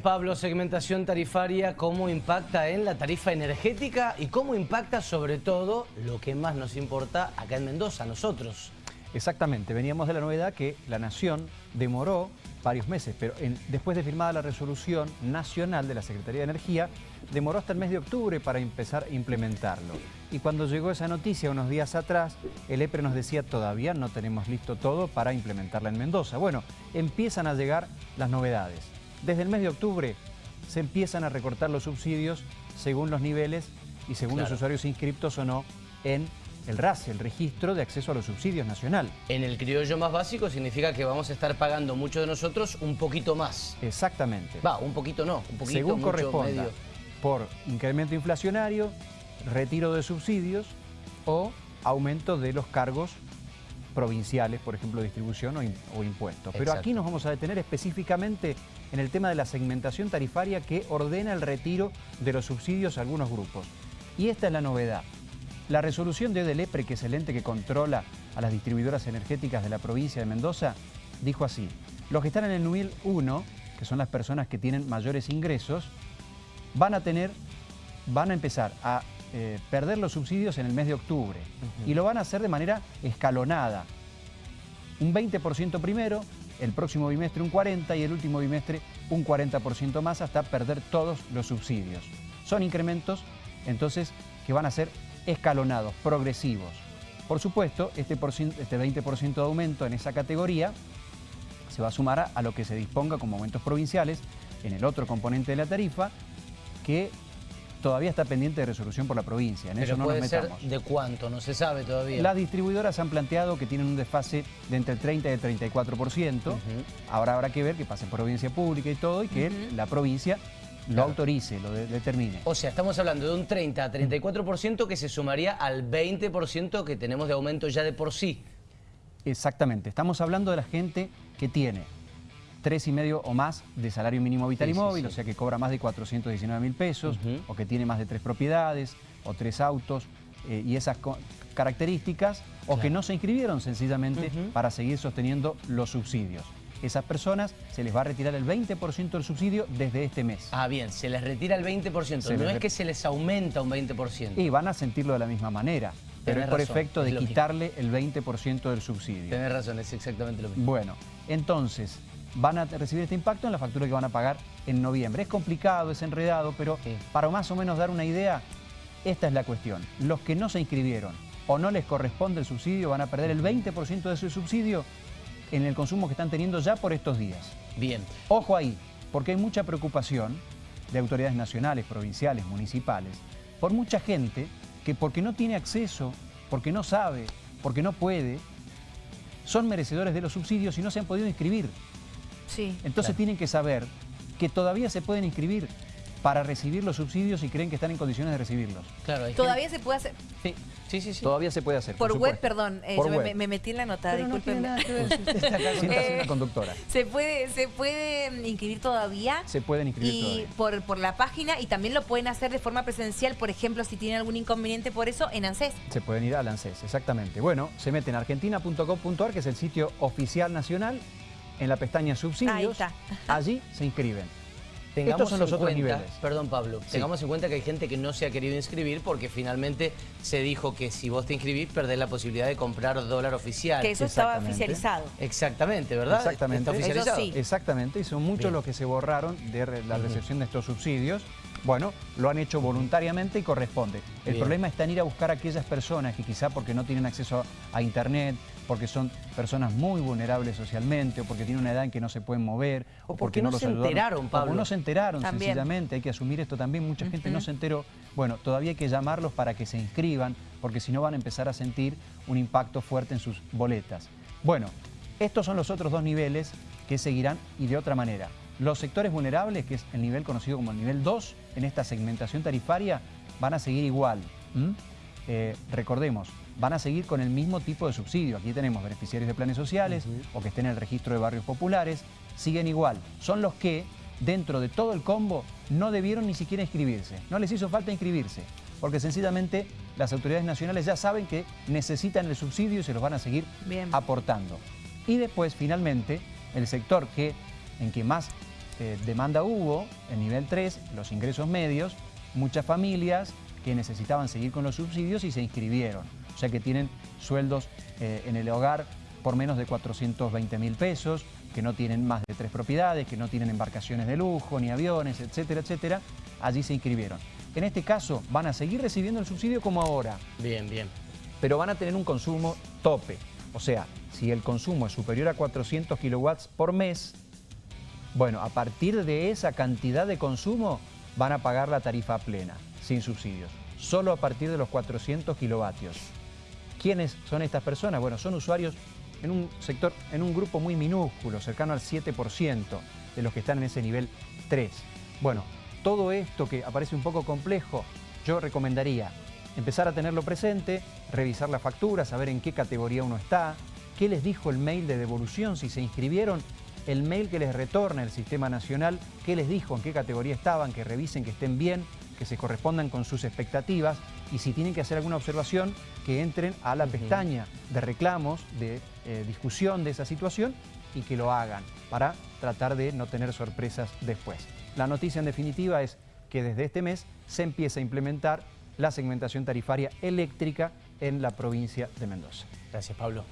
Pablo, segmentación tarifaria, ¿cómo impacta en la tarifa energética y cómo impacta sobre todo lo que más nos importa acá en Mendoza, nosotros? Exactamente, veníamos de la novedad que la Nación demoró varios meses, pero después de firmada la resolución nacional de la Secretaría de Energía, demoró hasta el mes de octubre para empezar a implementarlo. Y cuando llegó esa noticia unos días atrás, el EPRE nos decía todavía no tenemos listo todo para implementarla en Mendoza. Bueno, empiezan a llegar las novedades. Desde el mes de octubre se empiezan a recortar los subsidios según los niveles y según los usuarios inscriptos o no en el RAS, el Registro de Acceso a los Subsidios Nacional. En el criollo más básico significa que vamos a estar pagando muchos de nosotros un poquito más. Exactamente. Va, un poquito no, un poquito, Según corresponda, por incremento inflacionario, retiro de subsidios o aumento de los cargos provinciales, por ejemplo, distribución o, impuestos. Pero aquí nos vamos a detener específicamente en el tema de la segmentación tarifaria que ordena el retiro de los subsidios a algunos grupos. Y esta es la novedad. La resolución de Odelepre, que es el ente que controla a las distribuidoras energéticas de la provincia de Mendoza, dijo así, los que están en el nivel 1, que son las personas que tienen mayores ingresos, van a tener, van a empezar a eh, perder los subsidios en el mes de octubre. Y lo van a hacer de manera escalonada. Un 20% primero, el próximo bimestre un 40% y el último bimestre un 40% más hasta perder todos los subsidios. Son incrementos, entonces, que van a ser escalonados, progresivos. Por supuesto, este, este 20% de aumento en esa categoría se va a sumar a lo que se disponga como aumentos provinciales en el otro componente de la tarifa, que todavía está pendiente de resolución por la provincia. En eso no nos metamos. Ser ¿De cuánto? No se sabe todavía. Las distribuidoras han planteado que tienen un desfase de entre el 30 y el 34%. Ahora habrá que ver que pase por provincia pública y todo y que la provincia lo autorice, lo determine. O sea, estamos hablando de un 30 a 34% que se sumaría al 20% que tenemos de aumento ya de por sí. Exactamente. Estamos hablando de la gente que tiene tres y medio o más de salario mínimo vital y móvil, o sea que cobra más de 419 mil pesos, o que tiene más de tres propiedades, o tres autos, eh, y esas características, o que no se inscribieron sencillamente para seguir sosteniendo los subsidios. Esas personas se les va a retirar el 20% del subsidio desde este mes. Ah, bien, se les retira el 20%, no es que se les aumenta un 20%. Y van a sentirlo de la misma manera, pero es por efecto de quitarle el 20% del subsidio. Tienes razón, es exactamente lo mismo. Bueno, entonces, van a recibir este impacto en la factura que van a pagar en noviembre. Es complicado, es enredado, pero para más o menos dar una idea, esta es la cuestión. Los que no se inscribieron o no les corresponde el subsidio van a perder el 20% de ese subsidio en el consumo que están teniendo ya por estos días. Bien. Ojo ahí, porque hay mucha preocupación de autoridades nacionales, provinciales, municipales, por mucha gente que porque no tiene acceso, porque no sabe, porque no puede, son merecedores de los subsidios y no se han podido inscribir. Entonces tienen que saber que todavía se pueden inscribir para recibir los subsidios y creen que están en condiciones de recibirlos. Claro, Todavía se puede hacer. Sí. Sí, sí, sí. Todavía se puede hacer. Por, web, perdón. Eh, yo Me, metí en la nota, discúlpenme. Eh, conductora. ¿Se puede, ¿Se puede inscribir todavía? Se pueden inscribir y Por, por la página y también lo pueden hacer de forma presencial, por ejemplo, si tienen algún inconveniente por eso, en ANSES. Se pueden ir al ANSES, exactamente. Bueno, se meten a argentina.gov.ar, que es el sitio oficial nacional, en la pestaña subsidios, allí se inscriben. Estos son los otros niveles. Perdón, Pablo. Tengamos en cuenta que hay gente que no se ha querido inscribir porque finalmente se dijo que si vos te inscribís perdés la posibilidad de comprar dólar oficial. Que eso estaba oficializado. Exactamente, ¿verdad? Exactamente. Exactamente, y son muchos los que se borraron de la recepción de estos subsidios. Bueno, lo han hecho voluntariamente y corresponde. El problema está en ir a buscar a aquellas personas que quizá porque no tienen acceso a internet, porque son personas muy vulnerables socialmente, o porque tienen una edad en que no se pueden mover, o, porque, no, se enteraron, Pablo. O no se enteraron, sencillamente, hay que asumir esto también, mucha gente no se enteró. Bueno, todavía hay que llamarlos para que se inscriban, porque si no van a empezar a sentir un impacto fuerte en sus boletas. Bueno, estos son los otros dos niveles que seguirán y de otra manera. Los sectores vulnerables, que es el nivel conocido como el nivel 2, en esta segmentación tarifaria, van a seguir igual. Eh, recordemos, van a seguir con el mismo tipo de subsidio. Aquí tenemos beneficiarios de planes sociales o que estén en el registro de barrios populares, siguen igual. Son los que, dentro de todo el combo, no debieron ni siquiera inscribirse. No les hizo falta inscribirse, porque sencillamente las autoridades nacionales ya saben que necesitan el subsidio y se los van a seguir aportando. Y después, finalmente, el sector que, en que más eh, demanda hubo en nivel 3, los ingresos medios, muchas familias que necesitaban seguir con los subsidios y se inscribieron. O sea que tienen sueldos eh, en el hogar por menos de 420 mil pesos, que no tienen más de tres propiedades, que no tienen embarcaciones de lujo, ni aviones, etcétera, etcétera. Allí se inscribieron. En este caso van a seguir recibiendo el subsidio como ahora. Bien, bien. Pero van a tener un consumo tope. O sea, si el consumo es superior a 400 kilowatts por mes, bueno, a partir de esa cantidad de consumo van a pagar la tarifa plena, sin subsidios. Solo a partir de los 400 kilovatios. ¿Quiénes son estas personas? Bueno, son usuarios en un sector, en un grupo muy minúsculo, cercano al 7% de los que están en ese nivel 3. Bueno, todo esto que aparece un poco complejo, yo recomendaría empezar a tenerlo presente, revisar la factura, saber en qué categoría uno está, qué les dijo el mail de devolución, si se inscribieron, el mail que les retorna el Sistema Nacional, qué les dijo, en qué categoría estaban, que revisen que estén bien, que se correspondan con sus expectativas y si tienen que hacer alguna observación, que entren a la pestaña de reclamos, de eh, discusión de esa situación y que lo hagan para tratar de no tener sorpresas después. La noticia en definitiva es que desde este mes se empieza a implementar la segmentación tarifaria eléctrica en la provincia de Mendoza. Gracias, Pablo.